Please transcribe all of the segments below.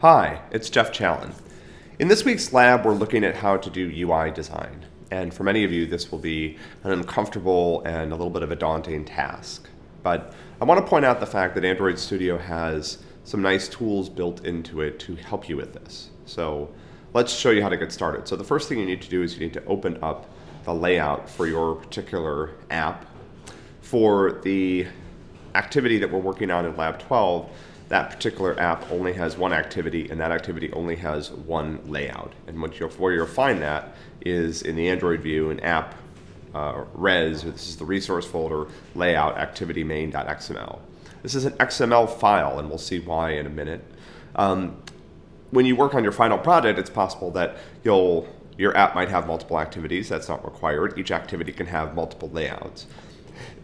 Hi, it's Jeff Challen. In this week's lab, we're looking at how to do UI design. And for many of you, this will be an uncomfortable and a little bit of a daunting task. But I want to point out the fact that Android Studio has some nice tools built into it to help you with this. So let's show you how to get started. So the first thing you need to do is you need to open up the layout for your particular app. For the activity that we're working on in Lab 12, that particular app only has one activity, and that activity only has one layout. And what you'll, where you'll find that is in the Android view an app uh, res, this is the resource folder, layout activity main.xml. This is an XML file, and we'll see why in a minute. Um, when you work on your final project, it's possible that you'll your app might have multiple activities. That's not required. Each activity can have multiple layouts.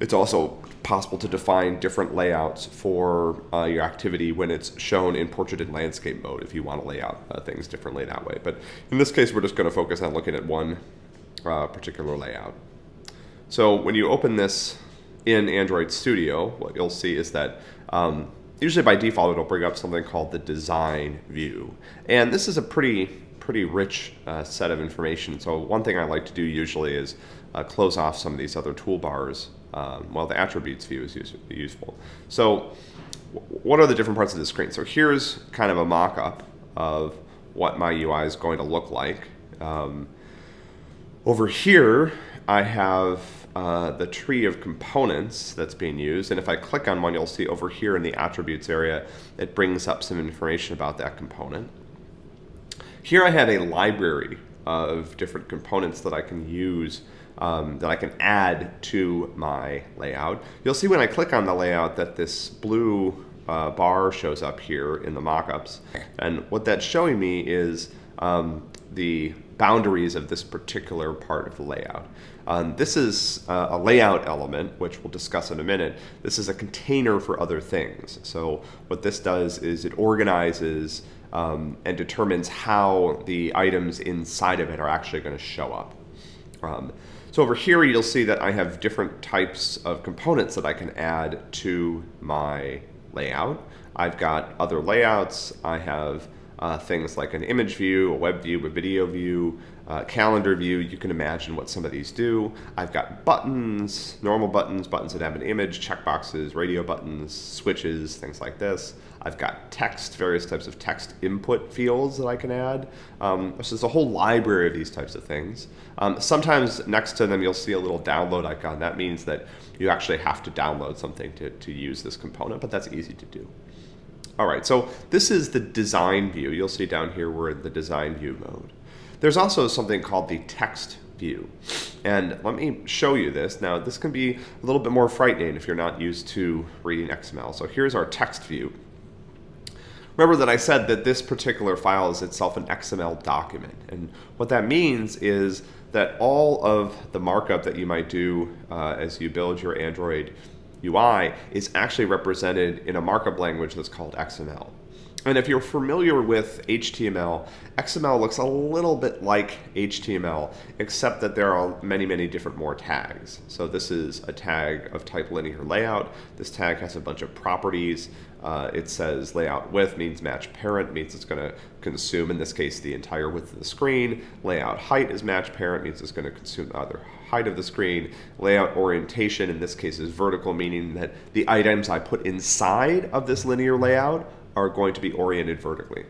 It's also possible to define different layouts for uh, your activity when it's shown in portrait and landscape mode if you want to lay out uh, things differently that way. But in this case, we're just going to focus on looking at one uh, particular layout. So when you open this in Android Studio, what you'll see is that um, usually by default it'll bring up something called the design view. And this is a pretty pretty rich uh, set of information. So one thing I like to do usually is uh, close off some of these other toolbars um, while the attributes view is use useful. So what are the different parts of the screen? So here's kind of a mock-up of what my UI is going to look like. Um, over here, I have uh, the tree of components that's being used. And if I click on one, you'll see over here in the attributes area, it brings up some information about that component. Here I have a library of different components that I can use, um, that I can add to my layout. You'll see when I click on the layout that this blue uh, bar shows up here in the mockups. And what that's showing me is um, the boundaries of this particular part of the layout. Um, this is uh, a layout element, which we'll discuss in a minute. This is a container for other things. So what this does is it organizes um, and determines how the items inside of it are actually going to show up. Um, so over here you'll see that I have different types of components that I can add to my layout. I've got other layouts. I have uh, things like an image view, a web view, a video view, uh, calendar view. You can imagine what some of these do. I've got buttons, normal buttons, buttons that have an image, checkboxes, radio buttons, switches, things like this. I've got text, various types of text input fields that I can add. Um, so there's a whole library of these types of things. Um, sometimes next to them you'll see a little download icon. That means that you actually have to download something to, to use this component, but that's easy to do. All right, so this is the design view. You'll see down here we're in the design view mode. There's also something called the text view. And let me show you this. Now, this can be a little bit more frightening if you're not used to reading XML. So here's our text view. Remember that I said that this particular file is itself an XML document. And what that means is that all of the markup that you might do uh, as you build your Android UI is actually represented in a markup language that's called XML. And if you're familiar with HTML, XML looks a little bit like HTML, except that there are many, many different more tags. So this is a tag of type linear layout. This tag has a bunch of properties. Uh, it says layout width means match parent, means it's going to consume, in this case, the entire width of the screen. Layout height is match parent, means it's going to consume the other height of the screen. Layout orientation, in this case, is vertical, meaning that the items I put inside of this linear layout are going to be oriented vertically.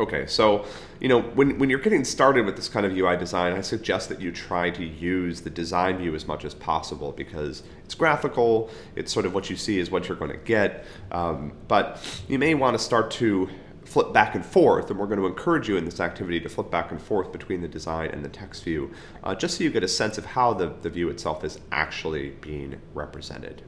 Okay, so you know when, when you're getting started with this kind of UI design, I suggest that you try to use the design view as much as possible because it's graphical, it's sort of what you see is what you're going to get, um, but you may want to start to flip back and forth, and we're going to encourage you in this activity to flip back and forth between the design and the text view, uh, just so you get a sense of how the, the view itself is actually being represented.